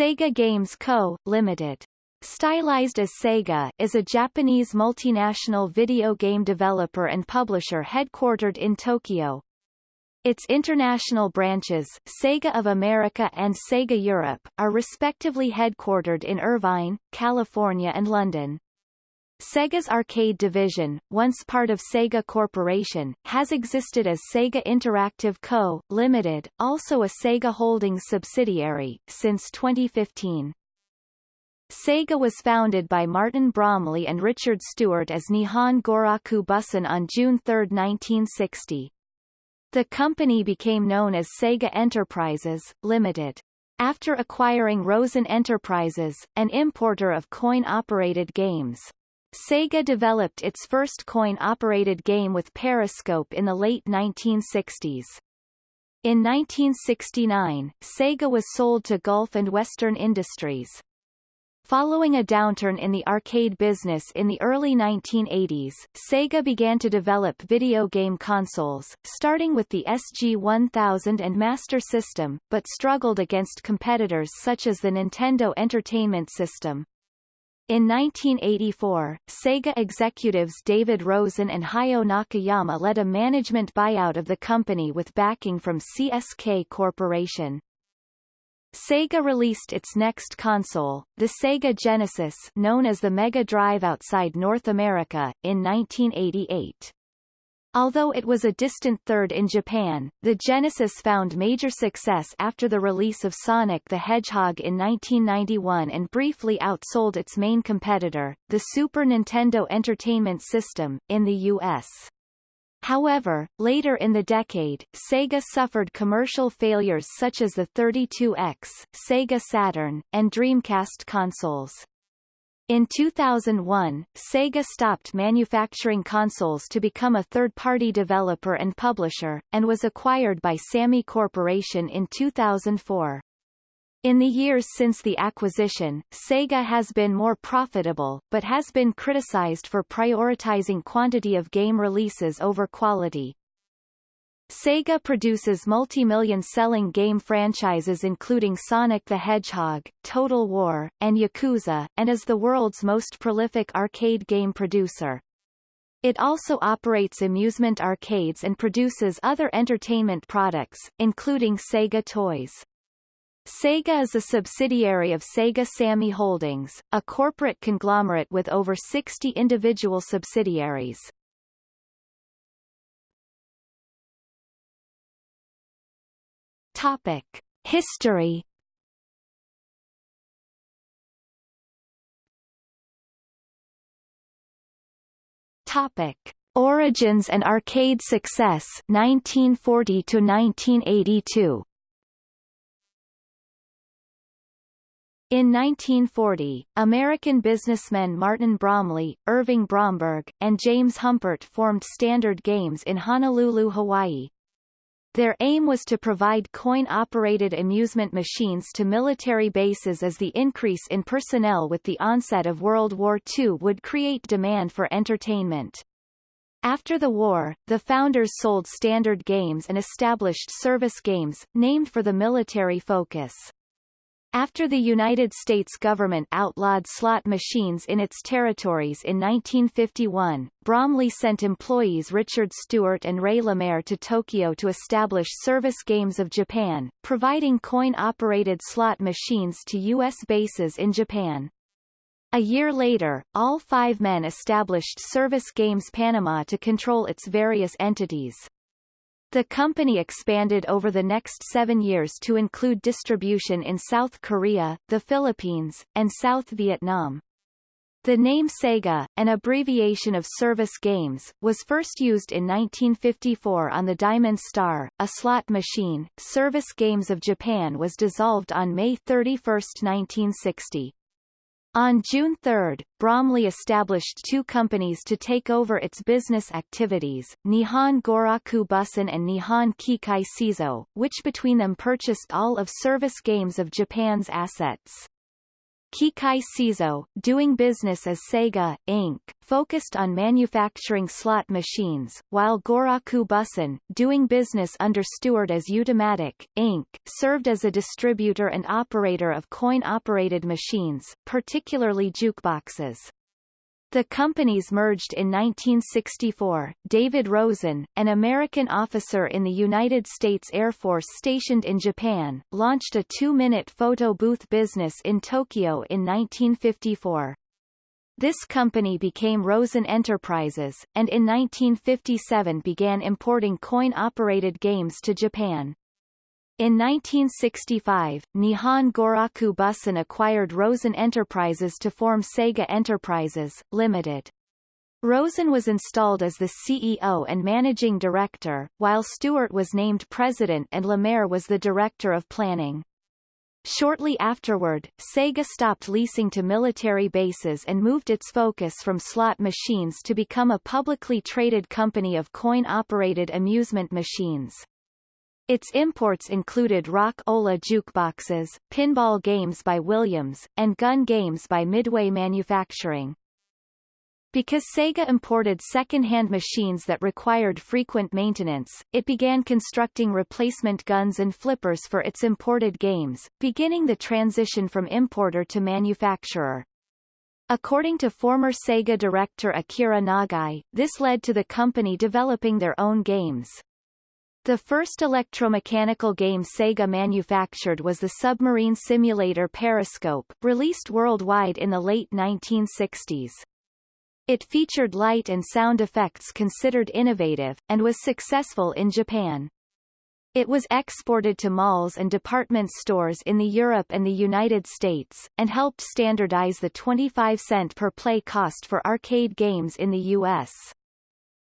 Sega Games Co., Ltd. Stylized as Sega, is a Japanese multinational video game developer and publisher headquartered in Tokyo. Its international branches, Sega of America and Sega Europe, are respectively headquartered in Irvine, California and London. Sega's arcade division, once part of Sega Corporation, has existed as Sega Interactive Co., Ltd., also a Sega Holdings subsidiary, since 2015. Sega was founded by Martin Bromley and Richard Stewart as Nihon Goraku Bussan on June 3, 1960. The company became known as Sega Enterprises, Limited. After acquiring Rosen Enterprises, an importer of coin-operated games, Sega developed its first coin-operated game with Periscope in the late 1960s. In 1969, Sega was sold to Gulf and Western Industries. Following a downturn in the arcade business in the early 1980s, Sega began to develop video game consoles, starting with the SG-1000 and Master System, but struggled against competitors such as the Nintendo Entertainment System. In 1984, Sega executives David Rosen and Hayao Nakayama led a management buyout of the company with backing from CSK Corporation. Sega released its next console, the Sega Genesis known as the Mega Drive outside North America, in 1988. Although it was a distant third in Japan, the Genesis found major success after the release of Sonic the Hedgehog in 1991 and briefly outsold its main competitor, the Super Nintendo Entertainment System, in the U.S. However, later in the decade, Sega suffered commercial failures such as the 32X, Sega Saturn, and Dreamcast consoles. In 2001, Sega stopped manufacturing consoles to become a third-party developer and publisher, and was acquired by Sammy Corporation in 2004. In the years since the acquisition, Sega has been more profitable, but has been criticized for prioritizing quantity of game releases over quality. Sega produces multi-million selling game franchises including Sonic the Hedgehog, Total War, and Yakuza, and is the world's most prolific arcade game producer. It also operates amusement arcades and produces other entertainment products, including Sega Toys. Sega is a subsidiary of Sega Sammy Holdings, a corporate conglomerate with over 60 individual subsidiaries. Topic: History. Topic: Origins and arcade success 1940 to 1982. In 1940, American businessmen Martin Bromley, Irving Bromberg, and James Humpert formed Standard Games in Honolulu, Hawaii. Their aim was to provide coin-operated amusement machines to military bases as the increase in personnel with the onset of World War II would create demand for entertainment. After the war, the founders sold Standard Games and established Service Games, named for the military focus. After the United States government outlawed slot machines in its territories in 1951, Bromley sent employees Richard Stewart and Ray Lemaire to Tokyo to establish Service Games of Japan, providing coin-operated slot machines to U.S. bases in Japan. A year later, all five men established Service Games Panama to control its various entities. The company expanded over the next seven years to include distribution in South Korea, the Philippines, and South Vietnam. The name Sega, an abbreviation of Service Games, was first used in 1954 on the Diamond Star, a slot machine. Service Games of Japan was dissolved on May 31, 1960. On June 3, Bromley established two companies to take over its business activities, Nihon Goraku Bussan and Nihon Kikai Seizo, which between them purchased all of Service Games of Japan's assets. Kikai Seizo, doing business as Sega, Inc., focused on manufacturing slot machines, while Goraku Bussan, doing business under Stewart as Utamatic, Inc., served as a distributor and operator of coin-operated machines, particularly jukeboxes. The companies merged in 1964. David Rosen, an American officer in the United States Air Force stationed in Japan, launched a two-minute photo booth business in Tokyo in 1954. This company became Rosen Enterprises, and in 1957 began importing coin-operated games to Japan. In 1965, Nihon Goraku Bussan acquired Rosen Enterprises to form Sega Enterprises, Limited. Rosen was installed as the CEO and managing director, while Stewart was named president and Lemaire was the director of planning. Shortly afterward, Sega stopped leasing to military bases and moved its focus from slot machines to become a publicly traded company of coin-operated amusement machines. Its imports included Rock-Ola jukeboxes, pinball games by Williams, and gun games by Midway Manufacturing. Because Sega imported second-hand machines that required frequent maintenance, it began constructing replacement guns and flippers for its imported games, beginning the transition from importer to manufacturer. According to former Sega director Akira Nagai, this led to the company developing their own games. The first electromechanical game Sega manufactured was the submarine simulator Periscope, released worldwide in the late 1960s. It featured light and sound effects considered innovative, and was successful in Japan. It was exported to malls and department stores in the Europe and the United States, and helped standardize the 25 cent per play cost for arcade games in the U.S.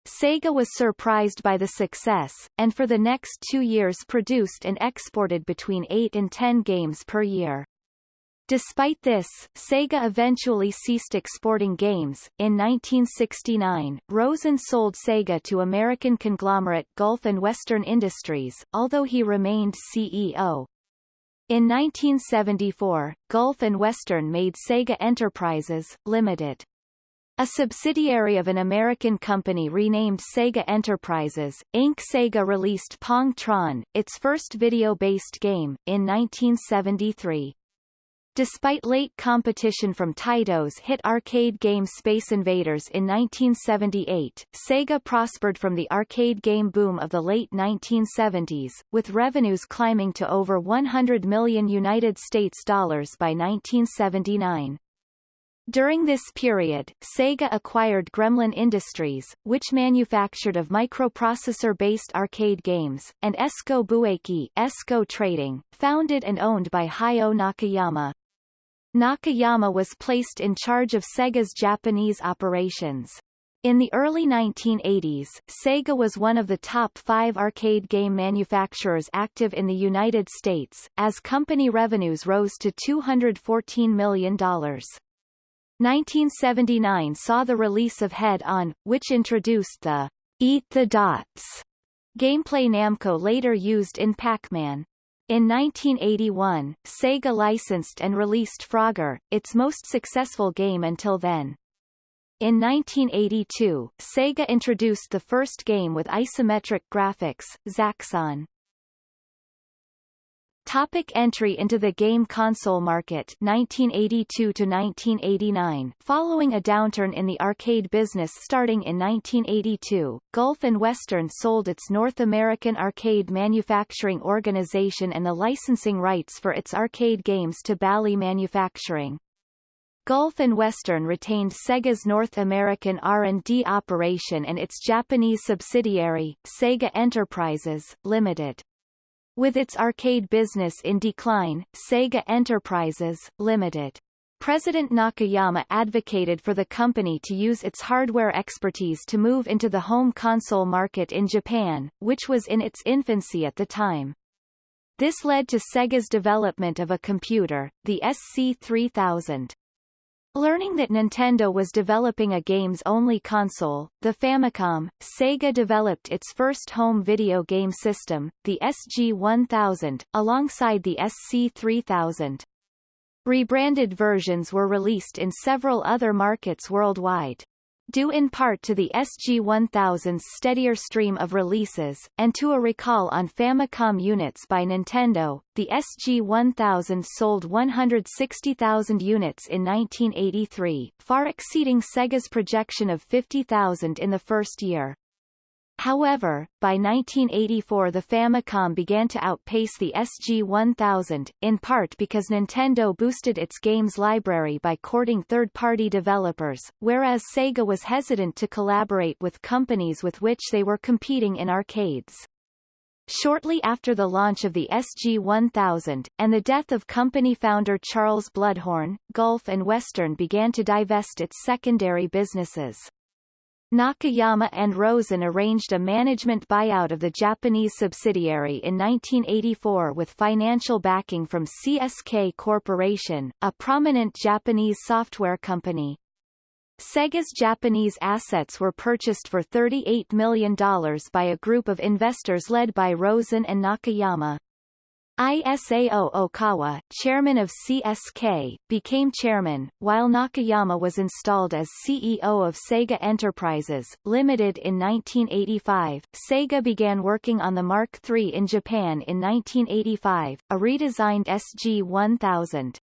Sega was surprised by the success, and for the next two years produced and exported between 8 and 10 games per year. Despite this, Sega eventually ceased exporting games. In 1969, Rosen sold Sega to American conglomerate Gulf and Western Industries, although he remained CEO. In 1974, Gulf and Western made Sega Enterprises, Limited. A subsidiary of an American company renamed Sega Enterprises, Inc. Sega released Pong Tron, its first video-based game, in 1973. Despite late competition from Taito's hit arcade game Space Invaders in 1978, Sega prospered from the arcade game boom of the late 1970s, with revenues climbing to over 100 million United States dollars by 1979. During this period, Sega acquired Gremlin Industries, which manufactured of microprocessor-based arcade games, and Esco Bueki Esco Trading, founded and owned by Hayao Nakayama. Nakayama was placed in charge of Sega's Japanese operations. In the early 1980s, Sega was one of the top five arcade game manufacturers active in the United States, as company revenues rose to $214 million. 1979 saw the release of Head On, which introduced the Eat the Dots gameplay Namco later used in Pac-Man. In 1981, Sega licensed and released Frogger, its most successful game until then. In 1982, Sega introduced the first game with isometric graphics, Zaxxon. Topic entry into the game console market 1982 to 1989 Following a downturn in the arcade business starting in 1982, Gulf and Western sold its North American Arcade Manufacturing Organization and the licensing rights for its arcade games to Bally Manufacturing. Gulf and Western retained Sega's North American R&D operation and its Japanese subsidiary, Sega Enterprises, Limited. With its arcade business in decline, Sega Enterprises, Limited. President Nakayama advocated for the company to use its hardware expertise to move into the home console market in Japan, which was in its infancy at the time. This led to Sega's development of a computer, the SC3000. Learning that Nintendo was developing a games-only console, the Famicom, Sega developed its first home video game system, the SG-1000, alongside the SC-3000. Rebranded versions were released in several other markets worldwide. Due in part to the SG-1000's steadier stream of releases, and to a recall on Famicom units by Nintendo, the SG-1000 sold 160,000 units in 1983, far exceeding Sega's projection of 50,000 in the first year. However, by 1984 the Famicom began to outpace the SG-1000, in part because Nintendo boosted its games library by courting third-party developers, whereas Sega was hesitant to collaborate with companies with which they were competing in arcades. Shortly after the launch of the SG-1000, and the death of company founder Charles Bluhdorn, Gulf and Western began to divest its secondary businesses. Nakayama and Rosen arranged a management buyout of the Japanese subsidiary in 1984 with financial backing from CSK Corporation, a prominent Japanese software company. Sega's Japanese assets were purchased for $38 million by a group of investors led by Rosen and Nakayama. Isao Okawa, chairman of CSK, became chairman, while Nakayama was installed as CEO of Sega Enterprises, Limited in 1985. Sega began working on the Mark III in Japan in 1985, a redesigned SG-1000.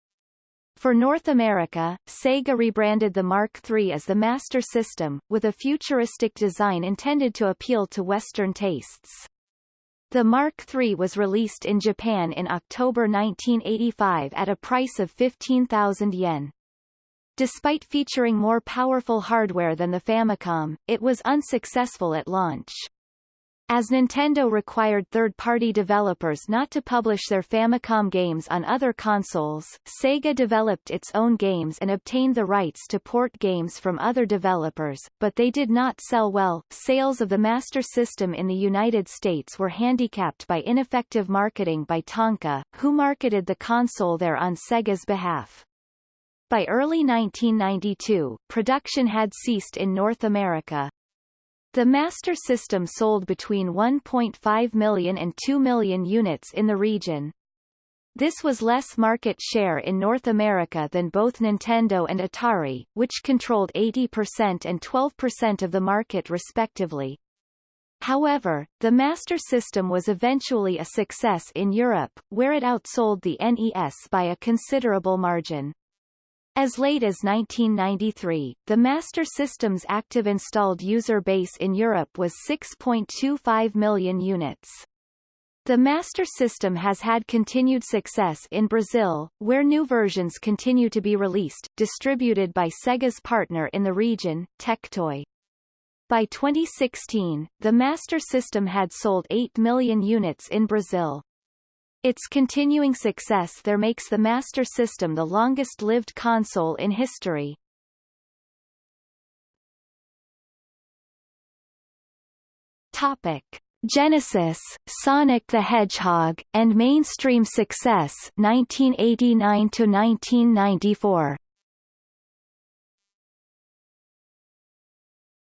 For North America, Sega rebranded the Mark III as the Master System, with a futuristic design intended to appeal to Western tastes. The Mark III was released in Japan in October 1985 at a price of 15,000 yen. Despite featuring more powerful hardware than the Famicom, it was unsuccessful at launch. As Nintendo required third-party developers not to publish their Famicom games on other consoles, Sega developed its own games and obtained the rights to port games from other developers, but they did not sell well. Sales of the Master System in the United States were handicapped by ineffective marketing by Tonka, who marketed the console there on Sega's behalf. By early 1992, production had ceased in North America, the Master System sold between 1.5 million and 2 million units in the region. This was less market share in North America than both Nintendo and Atari, which controlled 80% and 12% of the market respectively. However, the Master System was eventually a success in Europe, where it outsold the NES by a considerable margin. As late as 1993, the Master System's active installed user base in Europe was 6.25 million units. The Master System has had continued success in Brazil, where new versions continue to be released, distributed by Sega's partner in the region, Tectoy. By 2016, the Master System had sold 8 million units in Brazil. Its continuing success there makes the Master System the longest-lived console in history. Topic. Genesis, Sonic the Hedgehog, and mainstream success 1989 to 1994.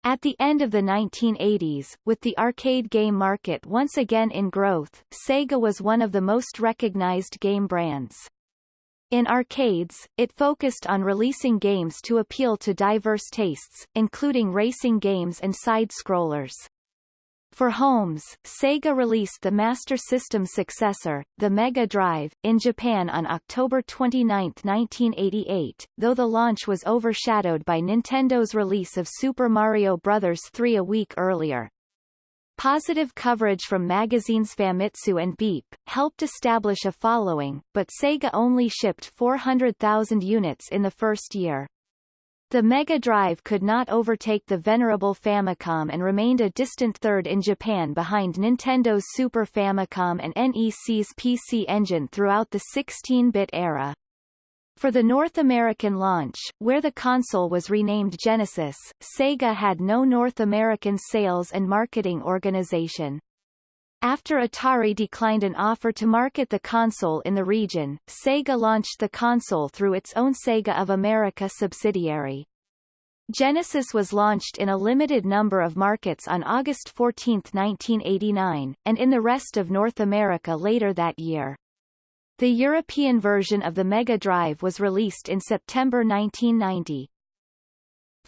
At the end of the 1980s, with the arcade game market once again in growth, Sega was one of the most recognized game brands. In arcades, it focused on releasing games to appeal to diverse tastes, including racing games and side-scrollers. For homes, Sega released the Master System successor, the Mega Drive, in Japan on October 29, 1988, though the launch was overshadowed by Nintendo's release of Super Mario Bros. 3 a week earlier. Positive coverage from magazines Famitsu and Beep, helped establish a following, but Sega only shipped 400,000 units in the first year. The Mega Drive could not overtake the venerable Famicom and remained a distant third in Japan behind Nintendo's Super Famicom and NEC's PC Engine throughout the 16-bit era. For the North American launch, where the console was renamed Genesis, Sega had no North American sales and marketing organization. After Atari declined an offer to market the console in the region, Sega launched the console through its own Sega of America subsidiary. Genesis was launched in a limited number of markets on August 14, 1989, and in the rest of North America later that year. The European version of the Mega Drive was released in September 1990.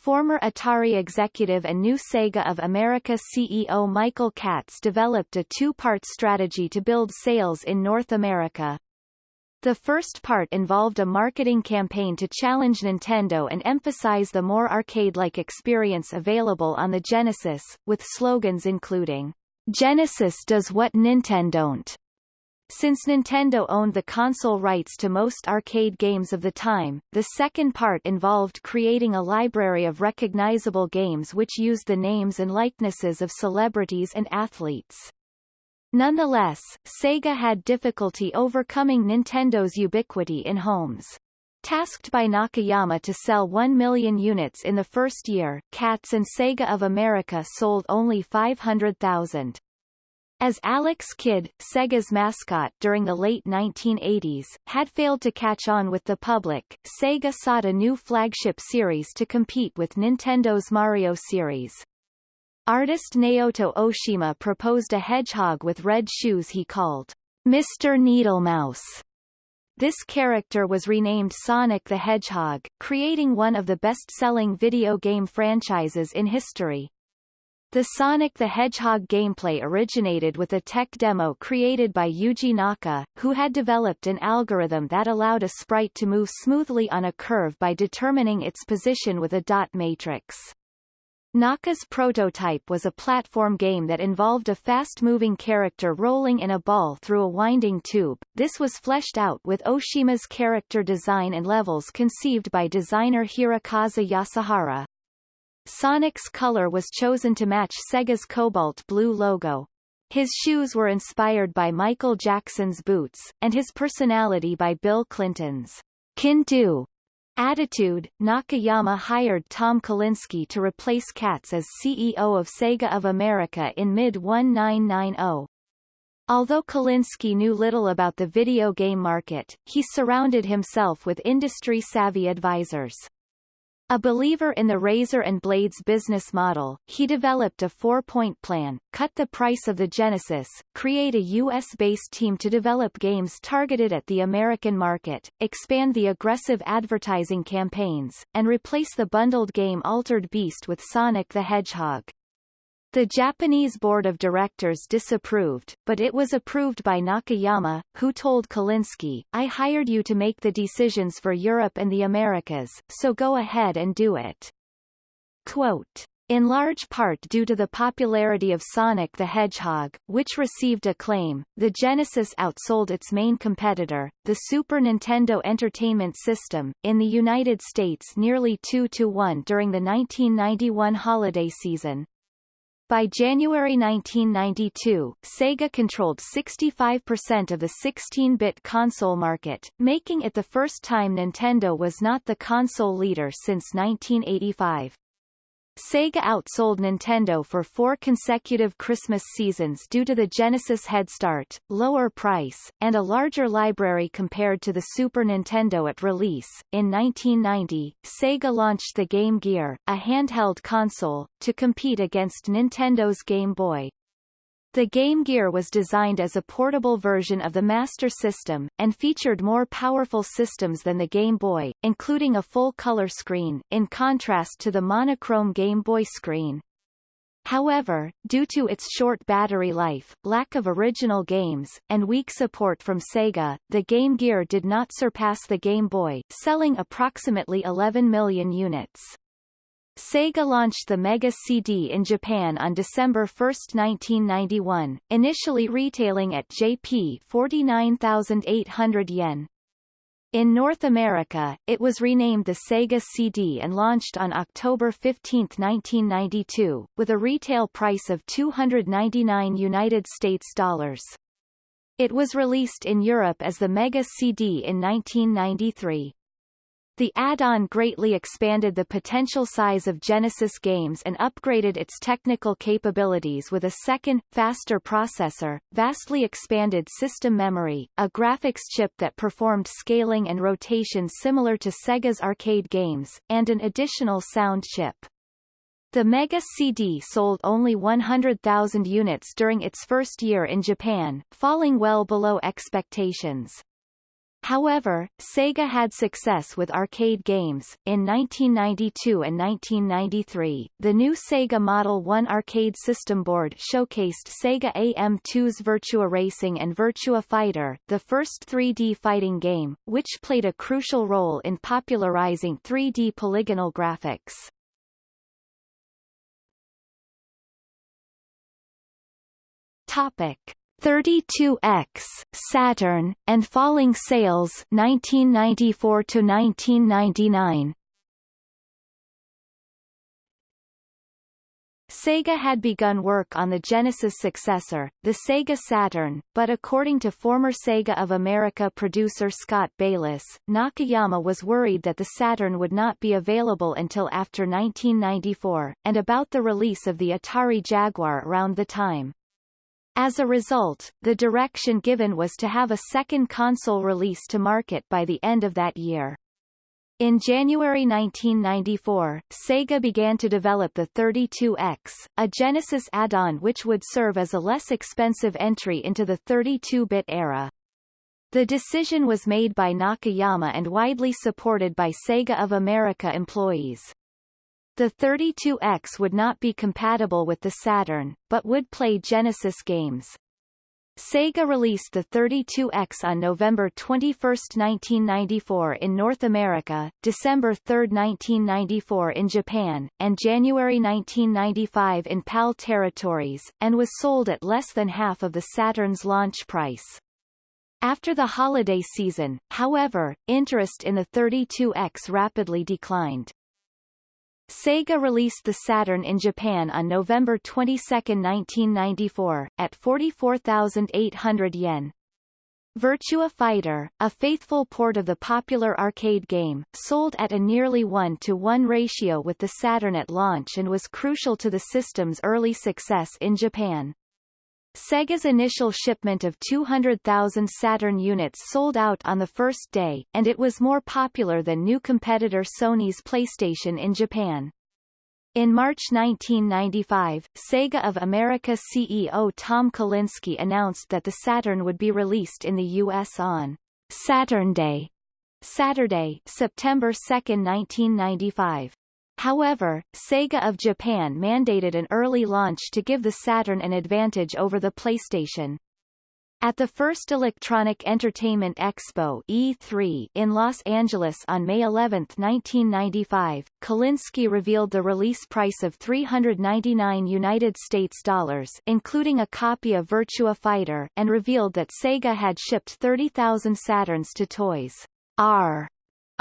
Former Atari executive and new Sega of America CEO Michael Katz developed a two-part strategy to build sales in North America. The first part involved a marketing campaign to challenge Nintendo and emphasize the more arcade-like experience available on the Genesis, with slogans including, Genesis does what Nintendo don't. Since Nintendo owned the console rights to most arcade games of the time, the second part involved creating a library of recognizable games which used the names and likenesses of celebrities and athletes. Nonetheless, Sega had difficulty overcoming Nintendo's ubiquity in homes. Tasked by Nakayama to sell 1 million units in the first year, Katz and Sega of America sold only 500,000. As Alex Kidd, Sega's mascot during the late 1980s, had failed to catch on with the public, Sega sought a new flagship series to compete with Nintendo's Mario series. Artist Naoto Oshima proposed a hedgehog with red shoes he called Mr. Needle Mouse. This character was renamed Sonic the Hedgehog, creating one of the best-selling video game franchises in history. The Sonic the Hedgehog gameplay originated with a tech demo created by Yuji Naka, who had developed an algorithm that allowed a sprite to move smoothly on a curve by determining its position with a dot matrix. Naka's prototype was a platform game that involved a fast-moving character rolling in a ball through a winding tube. This was fleshed out with Oshima's character design and levels conceived by designer Hirokazu Yasuhara. Sonic's color was chosen to match Sega's cobalt blue logo. His shoes were inspired by Michael Jackson's boots, and his personality by Bill Clinton's Can-Do Attitude, Nakayama hired Tom Kalinske to replace Katz as CEO of Sega of America in mid-1990. Although Kalinske knew little about the video game market, he surrounded himself with industry-savvy advisors. A believer in the razor and blades business model, he developed a four-point plan, cut the price of the Genesis, create a U.S.-based team to develop games targeted at the American market, expand the aggressive advertising campaigns, and replace the bundled game Altered Beast with Sonic the Hedgehog. The Japanese board of directors disapproved, but it was approved by Nakayama, who told Kalinske, I hired you to make the decisions for Europe and the Americas, so go ahead and do it. Quote, in large part due to the popularity of Sonic the Hedgehog, which received acclaim, the Genesis outsold its main competitor, the Super Nintendo Entertainment System, in the United States nearly 2 to 1 during the 1991 holiday season. By January 1992, Sega controlled 65% of the 16-bit console market, making it the first time Nintendo was not the console leader since 1985. Sega outsold Nintendo for four consecutive Christmas seasons due to the Genesis head start, lower price, and a larger library compared to the Super Nintendo at release. In 1990, Sega launched the Game Gear, a handheld console, to compete against Nintendo's Game Boy. The Game Gear was designed as a portable version of the Master System, and featured more powerful systems than the Game Boy, including a full-color screen, in contrast to the monochrome Game Boy screen. However, due to its short battery life, lack of original games, and weak support from Sega, the Game Gear did not surpass the Game Boy, selling approximately 11 million units. Sega launched the Mega CD in Japan on December 1, 1991, initially retailing at Jp 49,800 yen. In North America, it was renamed the Sega CD and launched on October 15, 1992, with a retail price of 299 United States dollars. It was released in Europe as the Mega CD in 1993. The add-on greatly expanded the potential size of Genesis games and upgraded its technical capabilities with a second, faster processor, vastly expanded system memory, a graphics chip that performed scaling and rotation similar to Sega's arcade games, and an additional sound chip. The Mega CD sold only 100,000 units during its first year in Japan, falling well below expectations. However, Sega had success with arcade games. In 1992 and 1993, the new Sega Model 1 arcade system board showcased Sega AM2's Virtua Racing and Virtua Fighter, the first 3D fighting game, which played a crucial role in popularizing 3D polygonal graphics. Topic 32X, Saturn, and falling sales 1994 to 1999. Sega had begun work on the Genesis successor, the Sega Saturn, but according to former Sega of America producer Scott Bayless, Nakayama was worried that the Saturn would not be available until after 1994, and about the release of the Atari Jaguar around the time. As a result, the direction given was to have a second console release to market by the end of that year. In January 1994, Sega began to develop the 32X, a Genesis add-on which would serve as a less expensive entry into the 32-bit era. The decision was made by Nakayama and widely supported by Sega of America employees. The 32X would not be compatible with the Saturn, but would play Genesis games. Sega released the 32X on November 21, 1994 in North America, December 3, 1994 in Japan, and January 1995 in PAL territories, and was sold at less than half of the Saturn's launch price. After the holiday season, however, interest in the 32X rapidly declined. Sega released the Saturn in Japan on November 22, 1994, at 44,800 yen. Virtua Fighter, a faithful port of the popular arcade game, sold at a nearly 1 to 1 ratio with the Saturn at launch and was crucial to the system's early success in Japan. Sega's initial shipment of 200,000 Saturn units sold out on the first day, and it was more popular than new competitor Sony's PlayStation in Japan. In March 1995, Sega of America CEO Tom Kalinske announced that the Saturn would be released in the U.S. on Saturn Day, Saturday, September 2, 1995. However, Sega of Japan mandated an early launch to give the Saturn an advantage over the PlayStation. At the first Electronic Entertainment Expo E3 in Los Angeles on May 11, 1995, Kalinske revealed the release price of 399 United States dollars including a copy of Virtua Fighter and revealed that Sega had shipped 30,000 Saturns to Toys R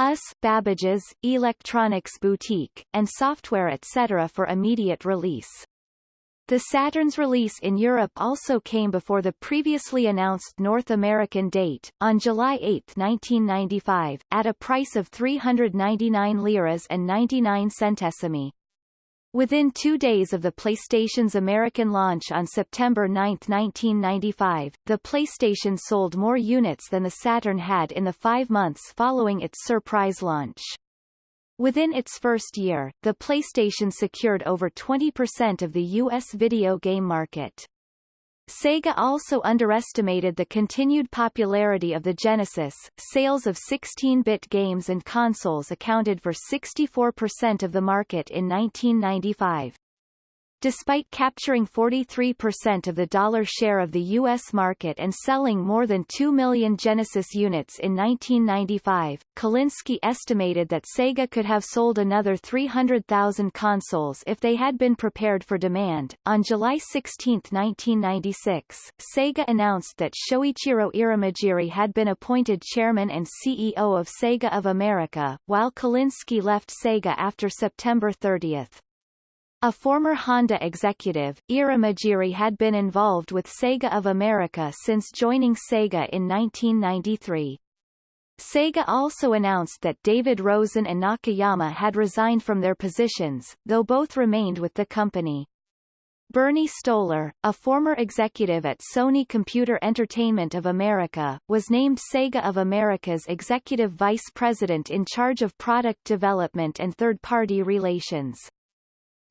US Babbage's, Electronics Boutique, and software etc. for immediate release. The Saturn's release in Europe also came before the previously announced North American date, on July 8, 1995, at a price of 399 liras and 99 centesimi. Within two days of the PlayStation's American launch on September 9, 1995, the PlayStation sold more units than the Saturn had in the five months following its surprise launch. Within its first year, the PlayStation secured over 20% of the U.S. video game market. Sega also underestimated the continued popularity of the Genesis. Sales of 16-bit games and consoles accounted for 64% of the market in 1995. Despite capturing 43% of the dollar share of the U.S. market and selling more than 2 million Genesis units in 1995, Kalinske estimated that Sega could have sold another 300,000 consoles if they had been prepared for demand. On July 16, 1996, Sega announced that Shoichiro Irimajiri had been appointed chairman and CEO of Sega of America, while Kalinske left Sega after September 30. A former Honda executive, Irimajiri had been involved with Sega of America since joining Sega in 1993. Sega also announced that David Rosen and Nakayama had resigned from their positions, though both remained with the company. Bernie Stolar, a former executive at Sony Computer Entertainment of America, was named Sega of America's executive vice president in charge of product development and third-party relations.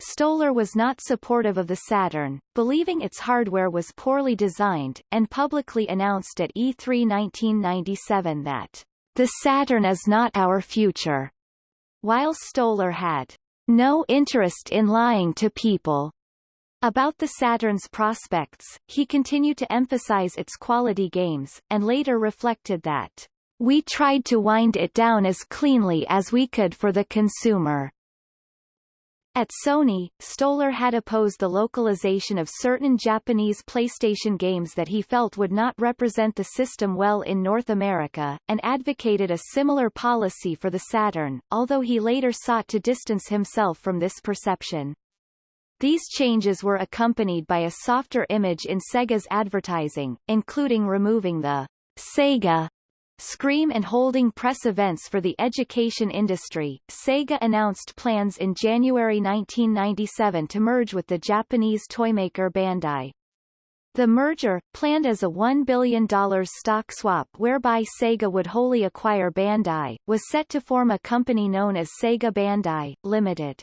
Stolar was not supportive of the Saturn, believing its hardware was poorly designed, and publicly announced at E3 1997 that, The Saturn is not our future, while Stolar had no interest in lying to people. About the Saturn's prospects, he continued to emphasize its quality games, and later reflected that, We tried to wind it down as cleanly as we could for the consumer. At Sony, Stolar had opposed the localization of certain Japanese PlayStation games that he felt would not represent the system well in North America, and advocated a similar policy for the Saturn, although he later sought to distance himself from this perception. These changes were accompanied by a softer image in Sega's advertising, including removing the Sega Scream and holding press events for the education industry, Sega announced plans in January 1997 to merge with the Japanese toymaker Bandai. The merger, planned as a $1 billion stock swap whereby Sega would wholly acquire Bandai, was set to form a company known as Sega Bandai, Limited.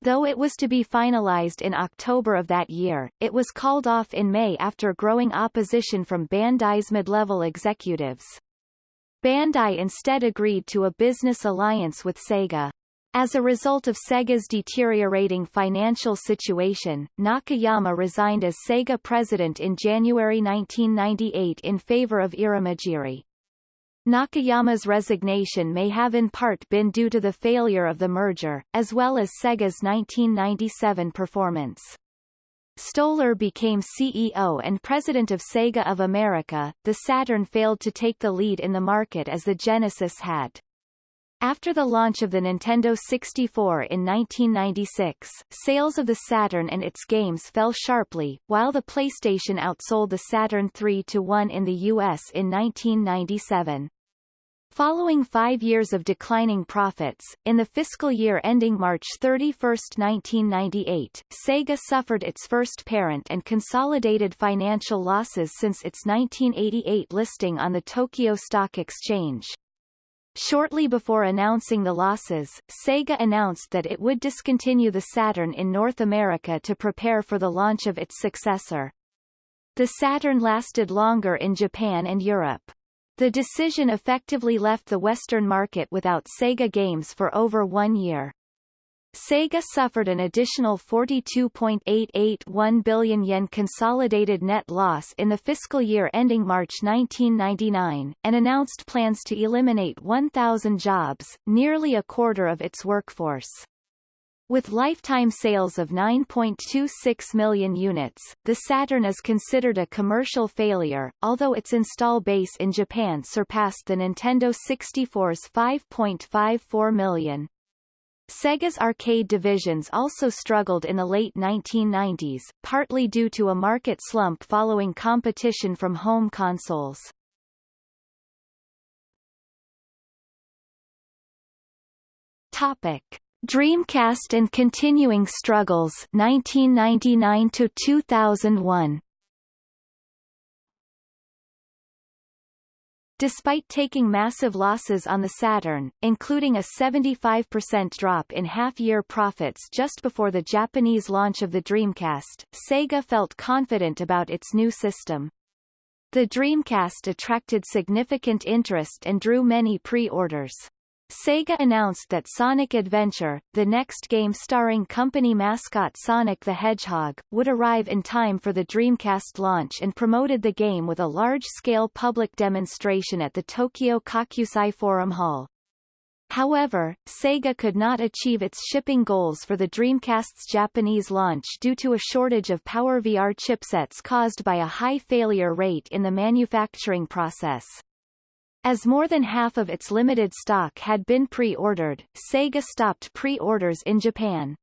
Though it was to be finalized in October of that year, it was called off in May after growing opposition from Bandai's mid-level executives. Bandai instead agreed to a business alliance with Sega. As a result of Sega's deteriorating financial situation, Nakayama resigned as Sega president in January 1998 in favor of Irimajiri. Nakayama's resignation may have in part been due to the failure of the merger, as well as Sega's 1997 performance. Stolar became CEO and president of Sega of America. The Saturn failed to take the lead in the market as the Genesis had. After the launch of the Nintendo 64 in 1996, sales of the Saturn and its games fell sharply, while the PlayStation outsold the Saturn 3 to 1 in the US in 1997. Following five years of declining profits, in the fiscal year ending March 31, 1998, Sega suffered its first parent and consolidated financial losses since its 1988 listing on the Tokyo Stock Exchange. Shortly before announcing the losses, Sega announced that it would discontinue the Saturn in North America to prepare for the launch of its successor. The Saturn lasted longer in Japan and Europe. The decision effectively left the Western market without Sega games for over one year. Sega suffered an additional 42.881 billion yen consolidated net loss in the fiscal year ending March 1999, and announced plans to eliminate 1,000 jobs, nearly a quarter of its workforce. With lifetime sales of 9.26 million units, the Saturn is considered a commercial failure, although its install base in Japan surpassed the Nintendo 64's 5.54 million. Sega's arcade divisions also struggled in the late 1990s, partly due to a market slump following competition from home consoles. Topic. Dreamcast and Continuing Struggles 1999 to 2001 Despite taking massive losses on the Saturn, including a 75% drop in half-year profits just before the Japanese launch of the Dreamcast, Sega felt confident about its new system. The Dreamcast attracted significant interest and drew many pre-orders. Sega announced that Sonic Adventure, the next game starring company mascot Sonic the Hedgehog, would arrive in time for the Dreamcast launch and promoted the game with a large-scale public demonstration at the Tokyo Kokusai Forum Hall. However, Sega could not achieve its shipping goals for the Dreamcast's Japanese launch due to a shortage of PowerVR chipsets caused by a high failure rate in the manufacturing process. As more than half of its limited stock had been pre-ordered, Sega stopped pre-orders in Japan.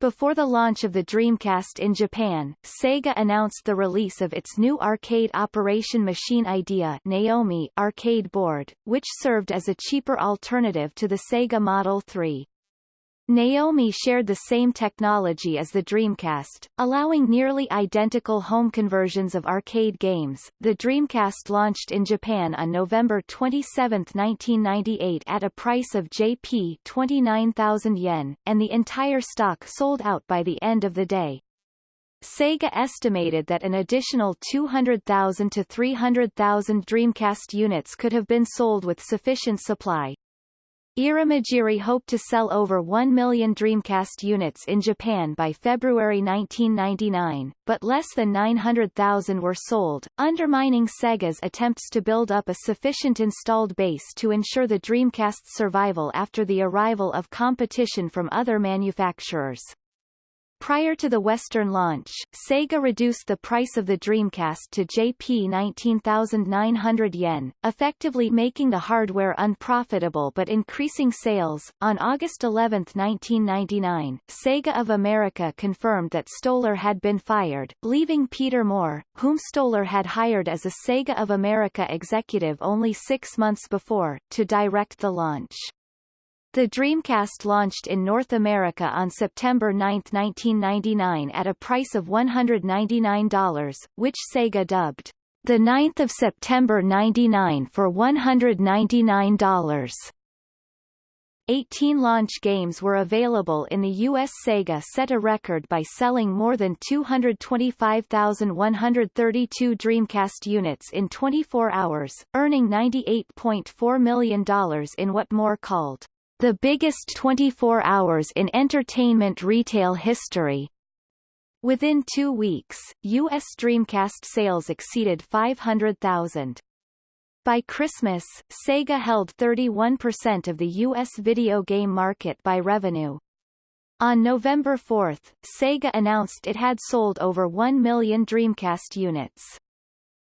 Before the launch of the Dreamcast in Japan, Sega announced the release of its new arcade operation machine idea Naomi arcade board, which served as a cheaper alternative to the Sega Model 3. Naomi shared the same technology as the Dreamcast, allowing nearly identical home conversions of arcade games. The Dreamcast launched in Japan on November 27, 1998 at a price of Jp 29,000 yen, and the entire stock sold out by the end of the day. Sega estimated that an additional 200,000 to 300,000 Dreamcast units could have been sold with sufficient supply, Irimajiri hoped to sell over 1 million Dreamcast units in Japan by February 1999, but less than 900,000 were sold, undermining Sega's attempts to build up a sufficient installed base to ensure the Dreamcast's survival after the arrival of competition from other manufacturers. Prior to the Western launch, Sega reduced the price of the Dreamcast to Jp 19,900 yen, effectively making the hardware unprofitable but increasing sales. On August 11, 1999, Sega of America confirmed that Stolar had been fired, leaving Peter Moore, whom Stolar had hired as a Sega of America executive only six months before, to direct the launch. The Dreamcast launched in North America on September 9, 1999 at a price of $199, which Sega dubbed the 9th of September 99 for $199. 18 launch games were available in the U.S. Sega set a record by selling more than 225,132 Dreamcast units in 24 hours, earning $98.4 million in what Moore called the biggest 24 hours in entertainment retail history. Within two weeks, U.S. Dreamcast sales exceeded 500,000. By Christmas, Sega held 31% of the U.S. video game market by revenue. On November 4, Sega announced it had sold over 1 million Dreamcast units.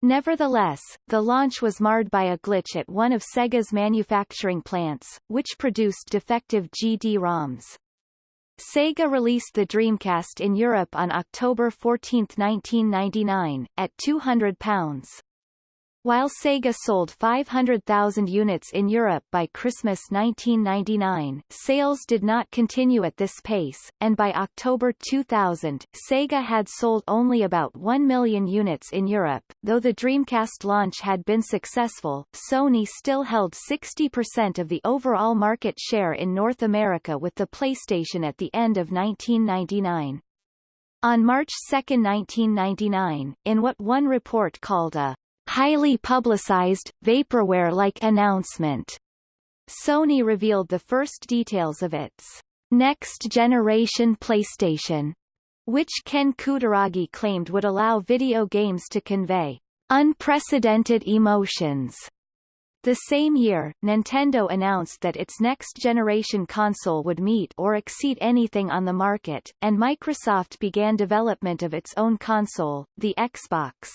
Nevertheless, the launch was marred by a glitch at one of Sega's manufacturing plants, which produced defective GD-ROMs. Sega released the Dreamcast in Europe on October 14, 1999, at £200. While Sega sold 500,000 units in Europe by Christmas 1999, sales did not continue at this pace, and by October 2000, Sega had sold only about 1 million units in Europe. Though the Dreamcast launch had been successful, Sony still held 60% of the overall market share in North America with the PlayStation at the end of 1999. On March 2, 1999, in what one report called a highly publicized, vaporware-like announcement. Sony revealed the first details of its next-generation PlayStation, which Ken Kutaragi claimed would allow video games to convey unprecedented emotions. The same year, Nintendo announced that its next-generation console would meet or exceed anything on the market, and Microsoft began development of its own console, the Xbox.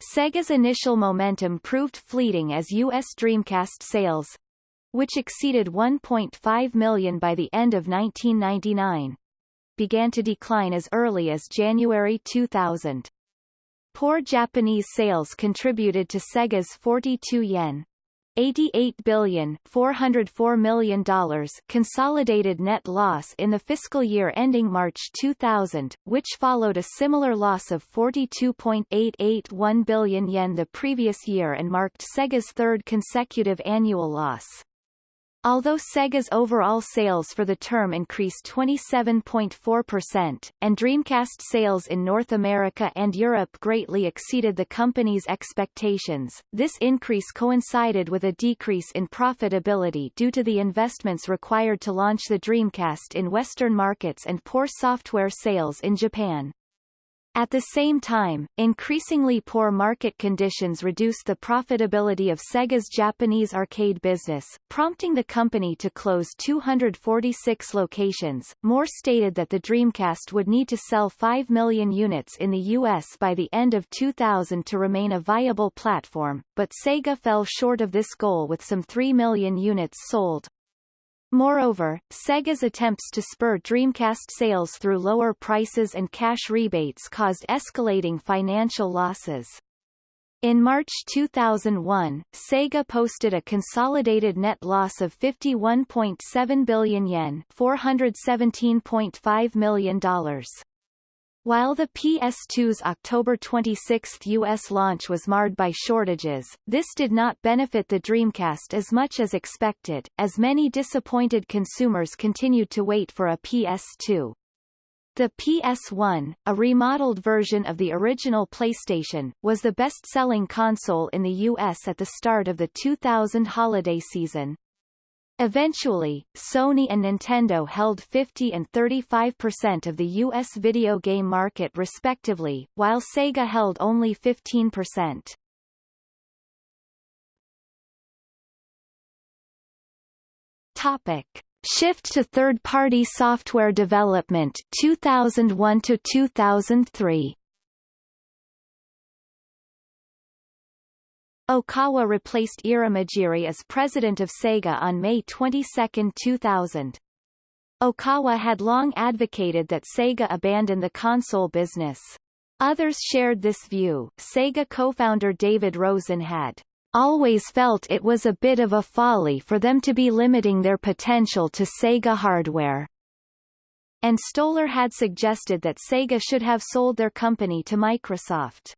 Sega's initial momentum proved fleeting as U.S. Dreamcast sales, which exceeded 1.5 million by the end of 1999, began to decline as early as January 2000. Poor Japanese sales contributed to Sega's 42 yen 88 billion 404 million dollars consolidated net loss in the fiscal year ending March 2000, which followed a similar loss of 42.881 billion yen the previous year and marked Sega's third consecutive annual loss. Although Sega's overall sales for the term increased 27.4%, and Dreamcast sales in North America and Europe greatly exceeded the company's expectations, this increase coincided with a decrease in profitability due to the investments required to launch the Dreamcast in Western markets and poor software sales in Japan. At the same time, increasingly poor market conditions reduced the profitability of Sega's Japanese arcade business, prompting the company to close 246 locations. Moore stated that the Dreamcast would need to sell 5 million units in the U.S. by the end of 2000 to remain a viable platform, but Sega fell short of this goal with some 3 million units sold, Moreover, Sega's attempts to spur Dreamcast sales through lower prices and cash rebates caused escalating financial losses. In March 2001, Sega posted a consolidated net loss of 51.7 billion yen $417.5 million. While the PS2's October 26 U.S. launch was marred by shortages, this did not benefit the Dreamcast as much as expected, as many disappointed consumers continued to wait for a PS2. The PS1, a remodeled version of the original PlayStation, was the best-selling console in the U.S. at the start of the 2000 holiday season. Eventually, Sony and Nintendo held 50 and 35% of the U.S. video game market respectively, while Sega held only 15%. Topic. Shift to third-party software development 2001 to 2003. Okawa replaced Irimajiri as president of Sega on May 22, 2000. Okawa had long advocated that Sega abandon the console business. Others shared this view. Sega co-founder David Rosen had always felt it was a bit of a folly for them to be limiting their potential to Sega hardware. And Stolar had suggested that Sega should have sold their company to Microsoft.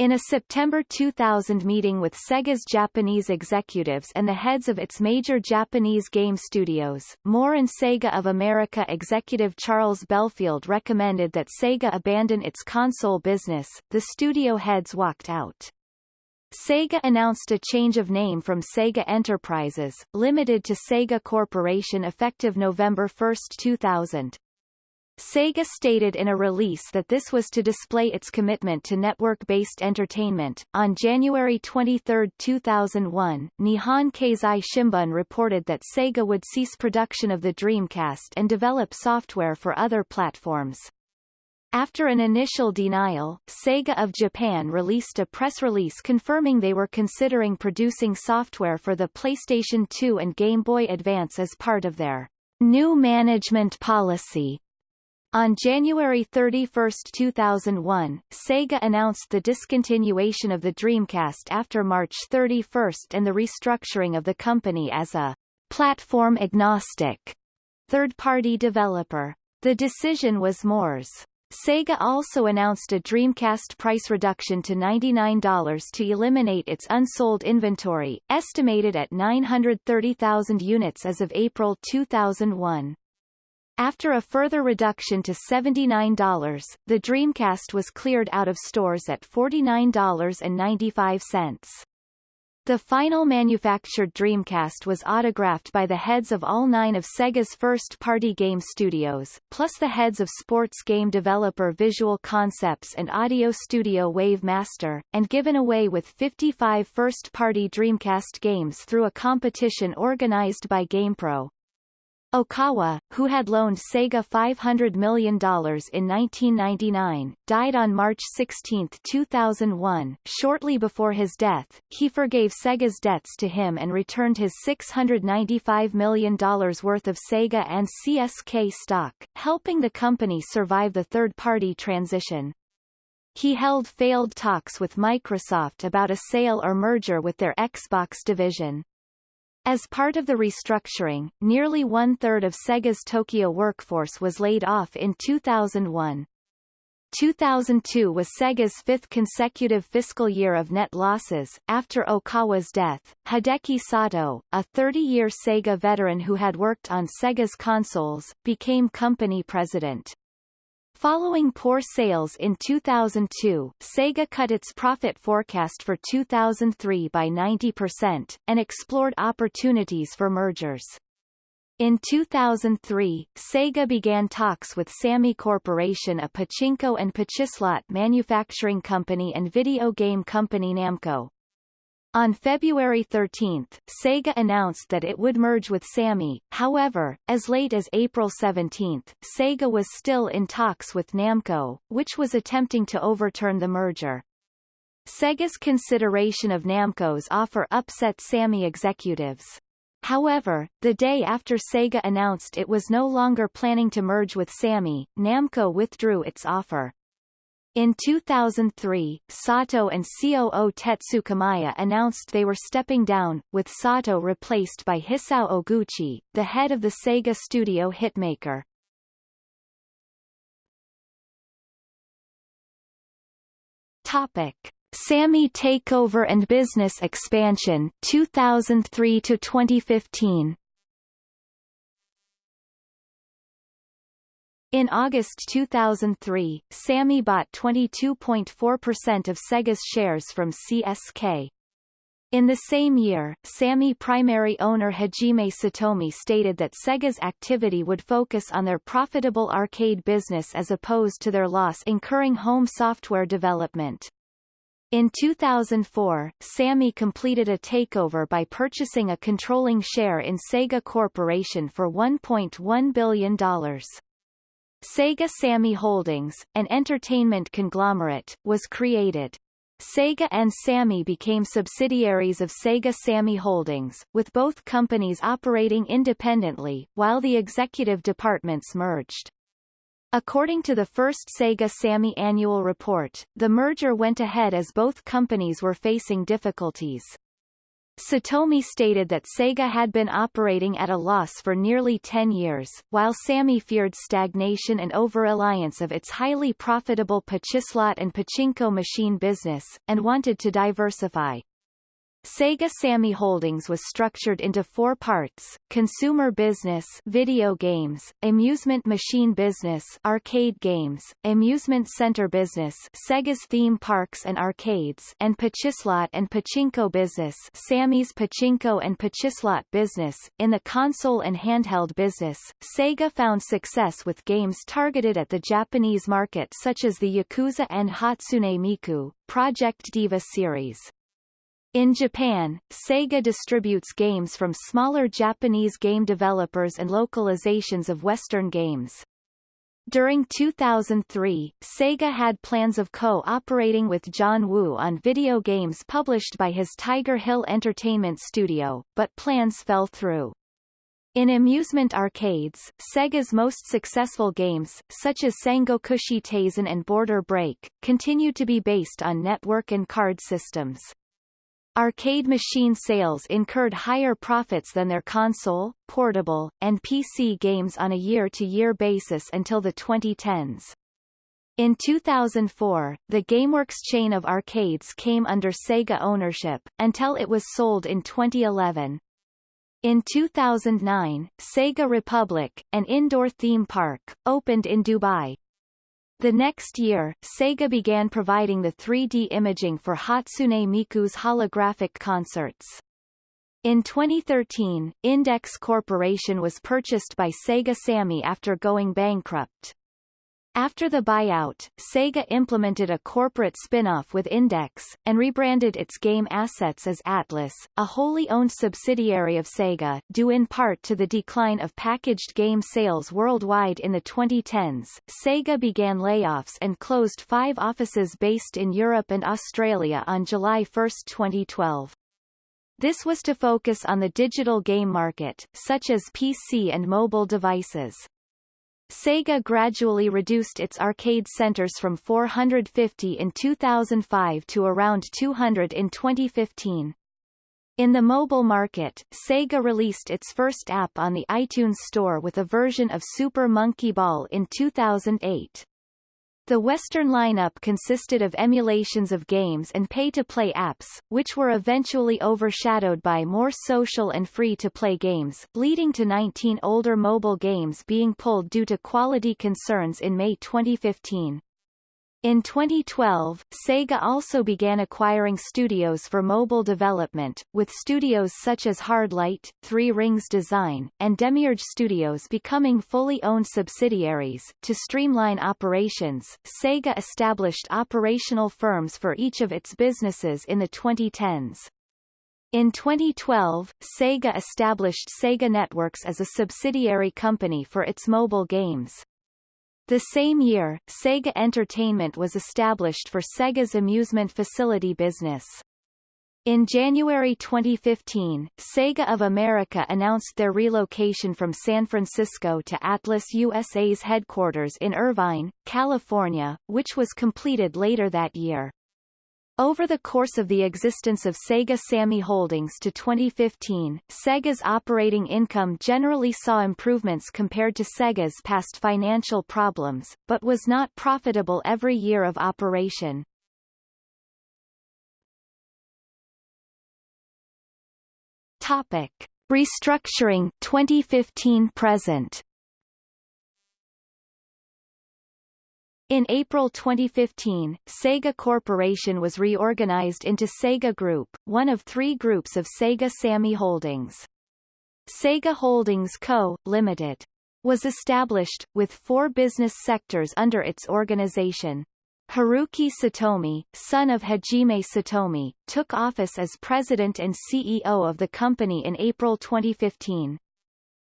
In a September 2000 meeting with Sega's Japanese executives and the heads of its major Japanese game studios, Moore and Sega of America executive Charles Bellfield recommended that Sega abandon its console business. The studio heads walked out. Sega announced a change of name from Sega Enterprises, limited to Sega Corporation effective November 1, 2000. Sega stated in a release that this was to display its commitment to network-based entertainment. On January 23, 2001, Nihon Keizai Shimbun reported that Sega would cease production of the Dreamcast and develop software for other platforms. After an initial denial, Sega of Japan released a press release confirming they were considering producing software for the PlayStation 2 and Game Boy Advance as part of their new management policy. On January 31, 2001, Sega announced the discontinuation of the Dreamcast after March 31 and the restructuring of the company as a platform-agnostic third-party developer. The decision was Moore's Sega also announced a Dreamcast price reduction to $99 to eliminate its unsold inventory, estimated at 930,000 units as of April 2001. After a further reduction to $79, the Dreamcast was cleared out of stores at $49.95. The final manufactured Dreamcast was autographed by the heads of all nine of Sega's first-party game studios, plus the heads of sports game developer Visual Concepts and audio studio Wave Master, and given away with 55 first-party Dreamcast games through a competition organized by GamePro. Okawa, who had loaned Sega $500 million in 1999, died on March 16, 2001. Shortly before his death, he forgave Sega's debts to him and returned his $695 million worth of Sega and CSK stock, helping the company survive the third-party transition. He held failed talks with Microsoft about a sale or merger with their Xbox division. As part of the restructuring, nearly one-third of Sega's Tokyo workforce was laid off in 2001. 2002 was Sega's fifth consecutive fiscal year of net losses. After Okawa's death, Hideki Sato, a 30-year Sega veteran who had worked on Sega's consoles, became company president. Following poor sales in 2002, Sega cut its profit forecast for 2003 by 90%, and explored opportunities for mergers. In 2003, Sega began talks with Sammy Corporation a pachinko and pachislot manufacturing company and video game company Namco. On February 13, Sega announced that it would merge with Sammy, however, as late as April 17, Sega was still in talks with Namco, which was attempting to overturn the merger. Sega's consideration of Namco's offer upset Sammy executives. However, the day after Sega announced it was no longer planning to merge with Sammy, Namco withdrew its offer. In 2003, Sato and COO Tetsu Kamiya announced they were stepping down, with Sato replaced by Hisao Oguchi, the head of the Sega studio Hitmaker. Topic: Sammy takeover and business expansion 2003 to 2015. In August 2003, Sammy bought 22.4% of Sega's shares from CSK. In the same year, Sammy primary owner Hajime Satomi stated that Sega's activity would focus on their profitable arcade business as opposed to their loss-incurring home software development. In 2004, Sammy completed a takeover by purchasing a controlling share in Sega Corporation for $1.1 billion. Sega Sammy Holdings, an entertainment conglomerate, was created. Sega and Sammy became subsidiaries of Sega Sammy Holdings, with both companies operating independently, while the executive departments merged. According to the first Sega Sammy annual report, the merger went ahead as both companies were facing difficulties. Satomi stated that Sega had been operating at a loss for nearly 10 years, while Sammy feared stagnation and over-reliance of its highly profitable Pachislot and Pachinko machine business, and wanted to diversify. Sega Sammy Holdings was structured into four parts, consumer business video games, amusement machine business arcade games, amusement center business Sega's theme parks and arcades and Pachislot and Pachinko business Sammy's Pachinko and Pachislot business. In the console and handheld business, Sega found success with games targeted at the Japanese market such as the Yakuza and Hatsune Miku, Project Diva series. In Japan, Sega distributes games from smaller Japanese game developers and localizations of Western games. During 2003, Sega had plans of co-operating with John Woo on video games published by his Tiger Hill Entertainment studio, but plans fell through. In amusement arcades, Sega's most successful games, such as Sangokushi Taisen and Border Break, continue to be based on network and card systems. Arcade machine sales incurred higher profits than their console, portable, and PC games on a year-to-year -year basis until the 2010s. In 2004, the GameWorks chain of arcades came under Sega ownership, until it was sold in 2011. In 2009, Sega Republic, an indoor theme park, opened in Dubai. The next year, Sega began providing the 3D imaging for Hatsune Miku's holographic concerts. In 2013, Index Corporation was purchased by Sega Sammy after going bankrupt. After the buyout, Sega implemented a corporate spin-off with Index, and rebranded its game assets as Atlus, a wholly owned subsidiary of Sega, due in part to the decline of packaged game sales worldwide in the 2010s. Sega began layoffs and closed five offices based in Europe and Australia on July 1, 2012. This was to focus on the digital game market, such as PC and mobile devices. Sega gradually reduced its arcade centers from 450 in 2005 to around 200 in 2015. In the mobile market, Sega released its first app on the iTunes Store with a version of Super Monkey Ball in 2008. The Western lineup consisted of emulations of games and pay-to-play apps, which were eventually overshadowed by more social and free-to-play games, leading to 19 older mobile games being pulled due to quality concerns in May 2015. In 2012, Sega also began acquiring studios for mobile development, with studios such as Hardlight, Three Rings Design, and Demiurge Studios becoming fully owned subsidiaries. To streamline operations, Sega established operational firms for each of its businesses in the 2010s. In 2012, Sega established Sega Networks as a subsidiary company for its mobile games. The same year, Sega Entertainment was established for Sega's amusement facility business. In January 2015, Sega of America announced their relocation from San Francisco to Atlus USA's headquarters in Irvine, California, which was completed later that year. Over the course of the existence of Sega Sammy Holdings to 2015, Sega's operating income generally saw improvements compared to Sega's past financial problems, but was not profitable every year of operation. Topic. Restructuring 2015 present In April 2015, Sega Corporation was reorganized into Sega Group, one of three groups of Sega Sammy Holdings. Sega Holdings Co., Ltd. was established, with four business sectors under its organization. Haruki Satomi, son of Hajime Satomi, took office as president and CEO of the company in April 2015.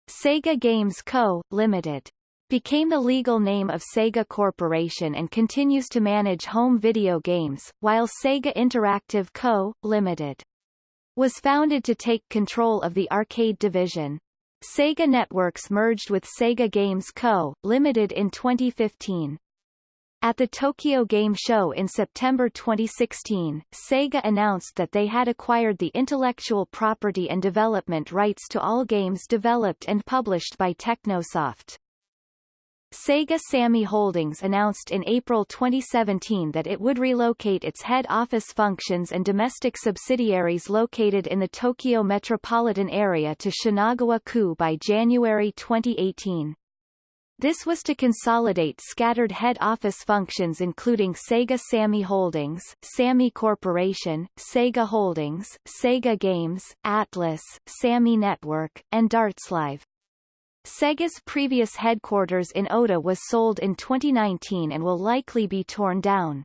Sega Games Co., Ltd. became the legal name of Sega Corporation and continues to manage home video games, while Sega Interactive Co., Ltd. was founded to take control of the arcade division. Sega Networks merged with Sega Games Co., Ltd. in 2015. At the Tokyo Game Show in September 2016, Sega announced that they had acquired the intellectual property and development rights to all games developed and published by Technosoft. Sega Sammy Holdings announced in April 2017 that it would relocate its head office functions and domestic subsidiaries located in the Tokyo metropolitan area to Shinagawa-ku by January 2018. This was to consolidate scattered head office functions including Sega Sammy Holdings, Sammy Corporation, Sega Holdings, Sega Games, Atlus, Sammy Network, and Darts DartsLive. Sega's previous headquarters in Ōta was sold in 2019 and will likely be torn down.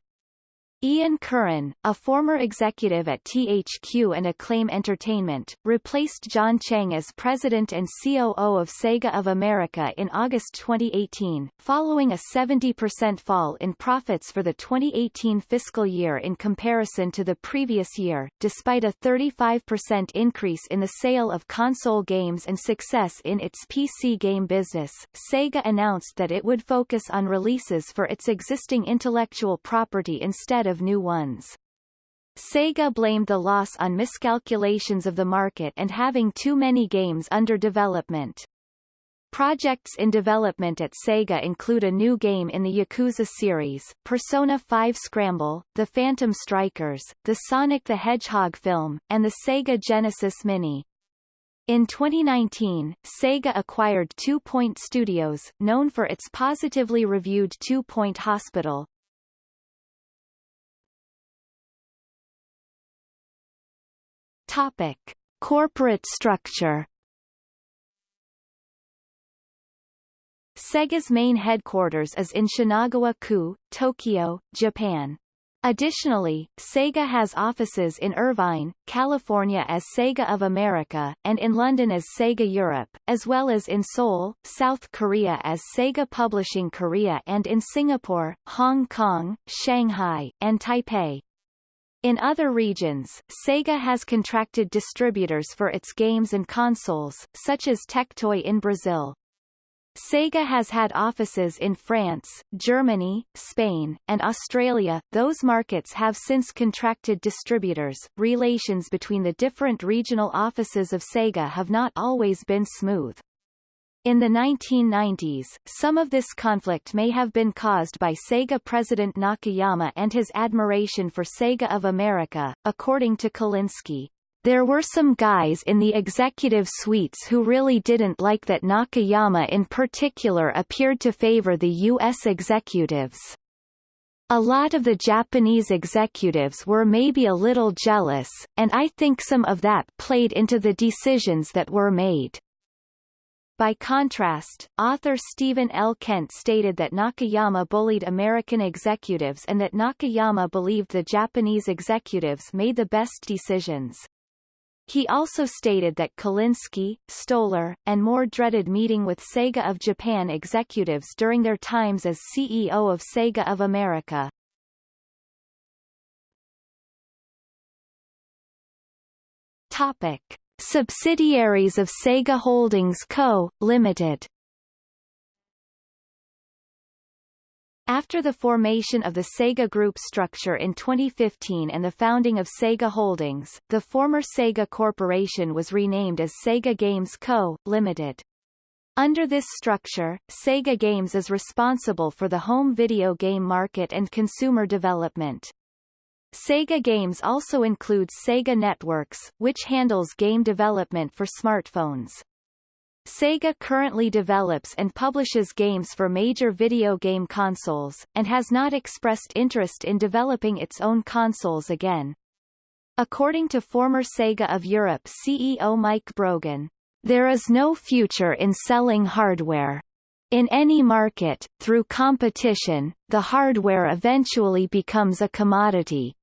Ian Curran, a former executive at THQ and Acclaim Entertainment, replaced John Cheng as president and COO of Sega of America in August 2018, following a 70% fall in profits for the 2018 fiscal year in comparison to the previous year, despite a 35% increase in the sale of console games and success in its PC game business. Sega announced that it would focus on releases for its existing intellectual property instead of of new ones. Sega blamed the loss on miscalculations of the market and having too many games under development. Projects in development at Sega include a new game in the Yakuza series, Persona 5 Scramble, The Phantom Strikers, the Sonic the Hedgehog film, and the Sega Genesis Mini. In 2019, Sega acquired Two Point Studios, known for its positively reviewed Two Point Hospital, Topic: Corporate structure. Sega's main headquarters is in Shinagawa-ku, Tokyo, Japan. Additionally, Sega has offices in Irvine, California as Sega of America, and in London as Sega Europe, as well as in Seoul, South Korea as Sega Publishing Korea and in Singapore, Hong Kong, Shanghai, and Taipei. In other regions, Sega has contracted distributors for its games and consoles, such as Tectoy in Brazil. Sega has had offices in France, Germany, Spain, and Australia. Those markets have since contracted distributors. Relations between the different regional offices of Sega have not always been smooth. In the 1990s, some of this conflict may have been caused by Sega president Nakayama and his admiration for Sega of America, according to Kalinske. There were some guys in the executive suites who really didn't like that Nakayama in particular appeared to favor the U.S. executives. A lot of the Japanese executives were maybe a little jealous, and I think some of that played into the decisions that were made. By contrast, author Stephen L. Kent stated that Nakayama bullied American executives and that Nakayama believed the Japanese executives made the best decisions. He also stated that Kalinske, Stolar, and Moore dreaded meeting with Sega of Japan executives during their times as CEO of Sega of America. Topic. Subsidiaries of Sega Holdings Co., Limited After the formation of the Sega Group structure in 2015 and the founding of Sega Holdings, the former Sega Corporation was renamed as Sega Games Co., Limited. Under this structure, Sega Games is responsible for the home video game market and consumer development. Sega Games also includes Sega Networks, which handles game development for smartphones. Sega currently develops and publishes games for major video game consoles, and has not expressed interest in developing its own consoles again. According to former Sega of Europe CEO Mike Brogan, there is no future in selling hardware. In any market, through competition, the hardware eventually becomes a commodity.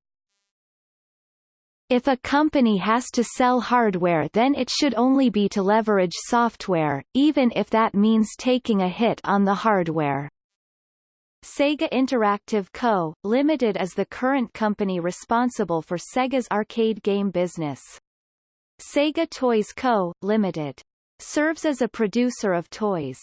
If a company has to sell hardware then it should only be to leverage software, even if that means taking a hit on the hardware. Sega Interactive Co., Limited is the current company responsible for Sega's arcade game business. Sega Toys Co., Limited. Serves as a producer of toys.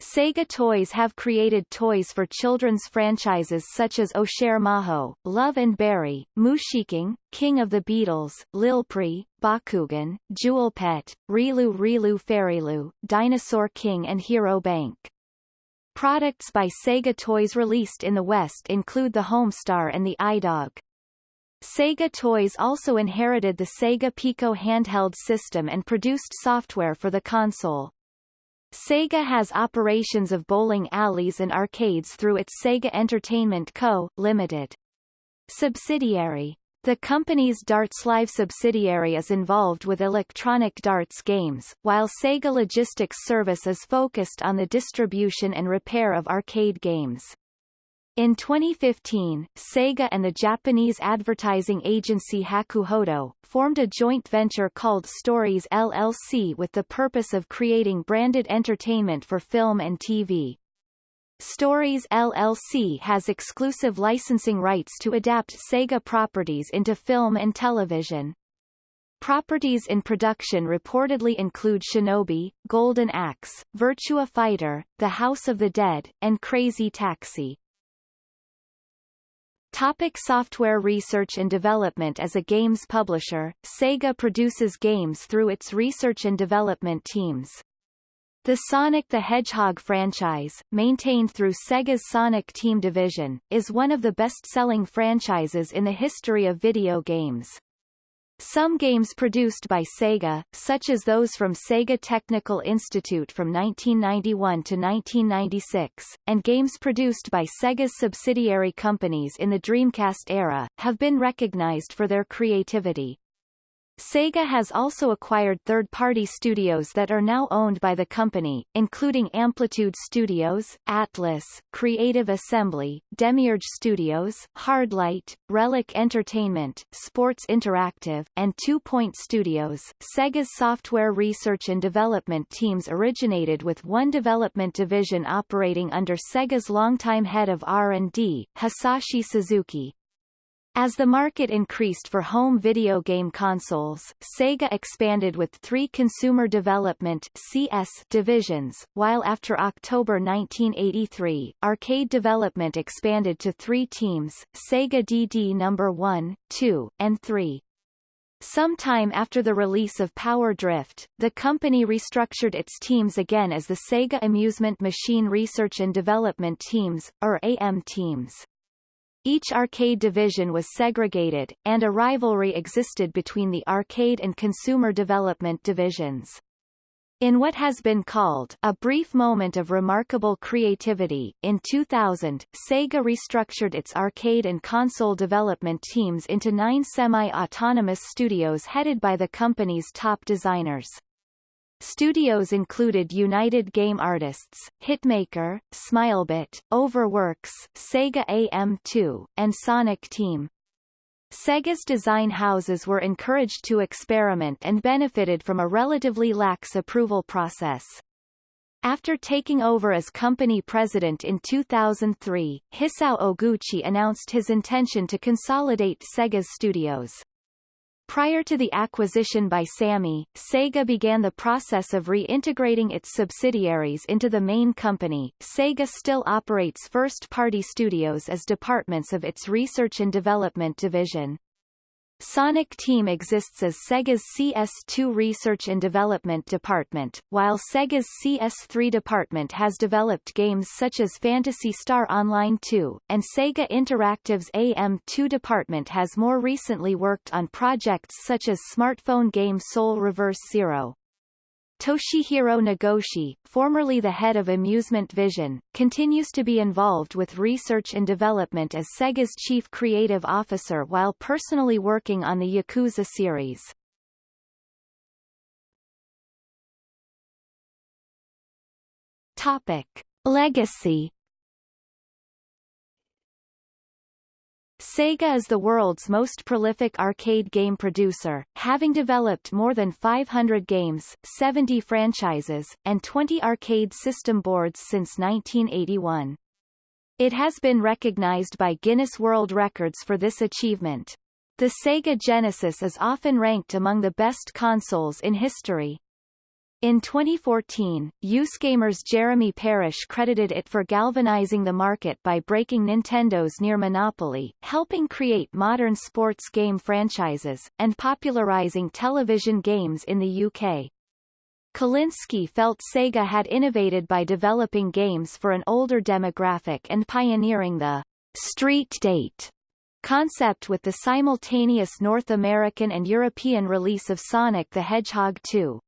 Sega Toys have created toys for children's franchises such as Oshare Majo, Love and Berry, Mushiking, King of the Beetles, Lilpree, Bakugan, Jewel Pet, Rilu Rilu Fairilu, Dinosaur King and Hero Bank. Products by Sega Toys released in the West include the Homestar and the iDog. Sega Toys also inherited the Sega Pico handheld system and produced software for the console. Sega has operations of bowling alleys and arcades through its Sega Entertainment Co., Limited. Subsidiary. The company's Darts Live subsidiary is involved with electronic darts games, while Sega Logistics Service is focused on the distribution and repair of arcade games. In 2015, Sega and the Japanese advertising agency Hakuhodo, formed a joint venture called Stories LLC with the purpose of creating branded entertainment for film and TV. Stories LLC has exclusive licensing rights to adapt Sega properties into film and television. Properties in production reportedly include Shinobi, Golden Axe, Virtua Fighter, The House of the Dead, and Crazy Taxi. Topic software research and development As a games publisher, Sega produces games through its research and development teams. The Sonic the Hedgehog franchise, maintained through Sega's Sonic Team division, is one of the best-selling franchises in the history of video games. Some games produced by Sega, such as those from Sega Technical Institute from 1991 to 1996, and games produced by Sega's subsidiary companies in the Dreamcast era, have been recognized for their creativity. Sega has also acquired third-party studios that are now owned by the company, including Amplitude Studios, Atlus, Creative Assembly, Demiurge Studios, Hardlight, Relic Entertainment, Sports Interactive, and Two Point Studios. Sega's software research and development teams originated with one development division operating under Sega's longtime head of R&D, Hisashi Suzuki. As the market increased for home video game consoles, Sega expanded with three Consumer Development CS divisions, while after October 1983, arcade development expanded to three teams, Sega DD No. 1, 2, and 3. Sometime after the release of Power Drift, the company restructured its teams again as the Sega Amusement Machine Research and Development Teams, or AM teams. Each arcade division was segregated, and a rivalry existed between the arcade and consumer development divisions. In what has been called a brief moment of remarkable creativity, in 2000, Sega restructured its arcade and console development teams into nine semi-autonomous studios headed by the company's top designers. Studios included United Game Artists, Hitmaker, Smilebit, Overworks, Sega AM2, and Sonic Team. Sega's design houses were encouraged to experiment and benefited from a relatively lax approval process. After taking over as company president in 2003, Hisao Oguchi announced his intention to consolidate Sega's studios. Prior to the acquisition by Sammy, Sega began the process of reintegrating its subsidiaries into the main company. Sega still operates first-party studios as departments of its research and development division. Sonic Team exists as Sega's CS2 Research and Development Department, while Sega's CS3 department has developed games such as Phantasy Star Online 2, and Sega Interactive's AM2 department has more recently worked on projects such as smartphone game Soul Reverse Zero. Toshihiro Nagoshi, formerly the head of Amusement Vision, continues to be involved with research and development as Sega's chief creative officer while personally working on the Yakuza series. Topic. Legacy Sega is the world's most prolific arcade game producer, having developed more than 500 games, 70 franchises, and 20 arcade system boards since 1981. It has been recognized by Guinness World Records for this achievement. The Sega Genesis is often ranked among the best consoles in history. In 2014, USgamer's Jeremy Parish credited it for galvanizing the market by breaking Nintendo's near monopoly, helping create modern sports game franchises, and popularizing television games in the UK. Kalinske felt Sega had innovated by developing games for an older demographic and pioneering the street date concept with the simultaneous North American and European release of Sonic the Hedgehog 2.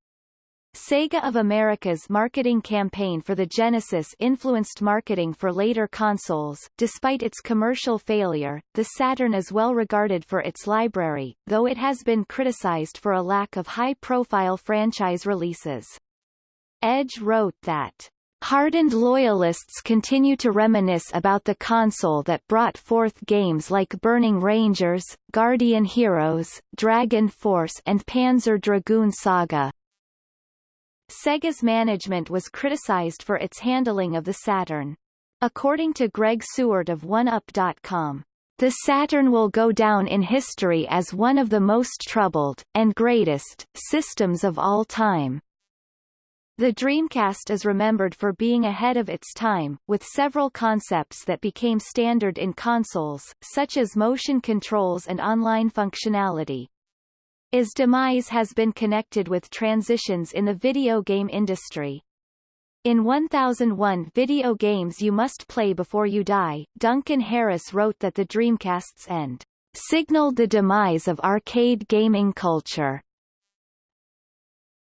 Sega of America's marketing campaign for the Genesis influenced marketing for later consoles. Despite its commercial failure, the Saturn is well regarded for its library, though it has been criticized for a lack of high-profile franchise releases. Edge wrote that Hardened loyalists continue to reminisce about the console that brought forth games like Burning Rangers, Guardian Heroes, Dragon Force and Panzer Dragoon Saga, Sega's management was criticized for its handling of the Saturn. According to Greg Sewart of OneUp.com, the Saturn will go down in history as one of the most troubled, and greatest, systems of all time. The Dreamcast is remembered for being ahead of its time, with several concepts that became standard in consoles, such as motion controls and online functionality. Is demise has been connected with transitions in the video game industry. In 1001 Video Games You Must Play Before You Die, Duncan Harris wrote that the Dreamcast's end signaled the demise of arcade gaming culture.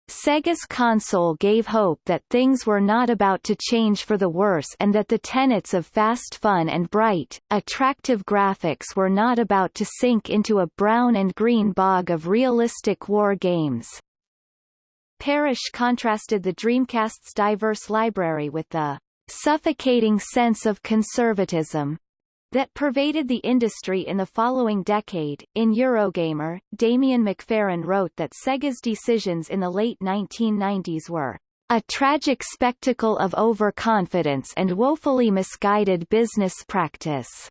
Sega's console gave hope that things were not about to change for the worse and that the tenets of fast fun and bright, attractive graphics were not about to sink into a brown and green bog of realistic war games. Parish contrasted the Dreamcast's diverse library with the suffocating sense of conservatism that pervaded the industry in the following decade. In Eurogamer, Damien McFerran wrote that Sega's decisions in the late 1990s were a tragic spectacle of overconfidence and woefully misguided business practice.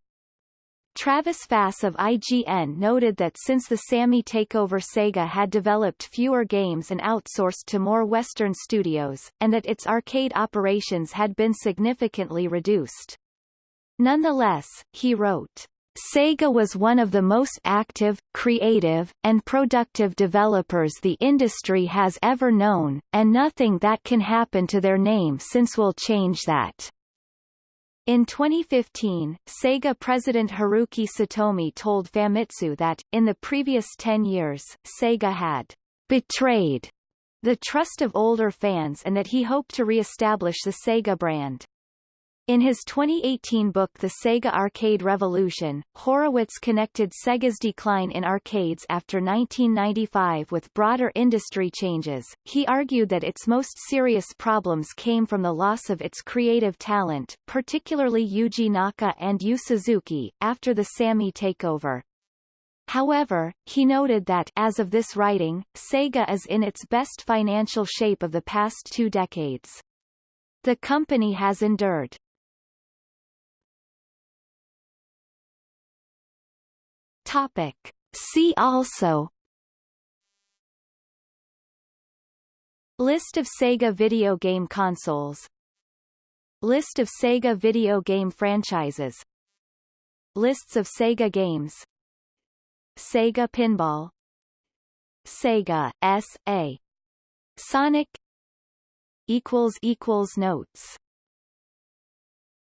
Travis Fahs of IGN noted that since the Sammy takeover Sega had developed fewer games and outsourced to more Western studios, and that its arcade operations had been significantly reduced. Nonetheless, he wrote, Sega was one of the most active, creative, and productive developers the industry has ever known, and nothing that can happen to their name since will change that. In 2015, Sega president Haruki Satomi told Famitsu that, in the previous 10 years, Sega had betrayed the trust of older fans and that he hoped to re-establish the Sega brand. In his 2018 book The Sega Arcade Revolution, Horowitz connected Sega's decline in arcades after 1995 with broader industry changes. He argued that its most serious problems came from the loss of its creative talent, particularly Yuji Naka and Yu Suzuki, after the Sammy takeover. However, he noted that as of this writing, Sega is in its best financial shape of the past two decades. The company has endured Topic. See also. List of Sega video game consoles. List of Sega video game franchises. Lists of Sega games. Sega Pinball. Sega, S.A. Sonic. Notes.